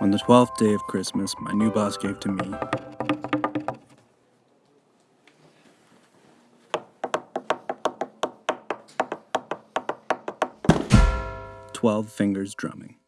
On the twelfth day of Christmas, my new boss gave to me twelve fingers drumming.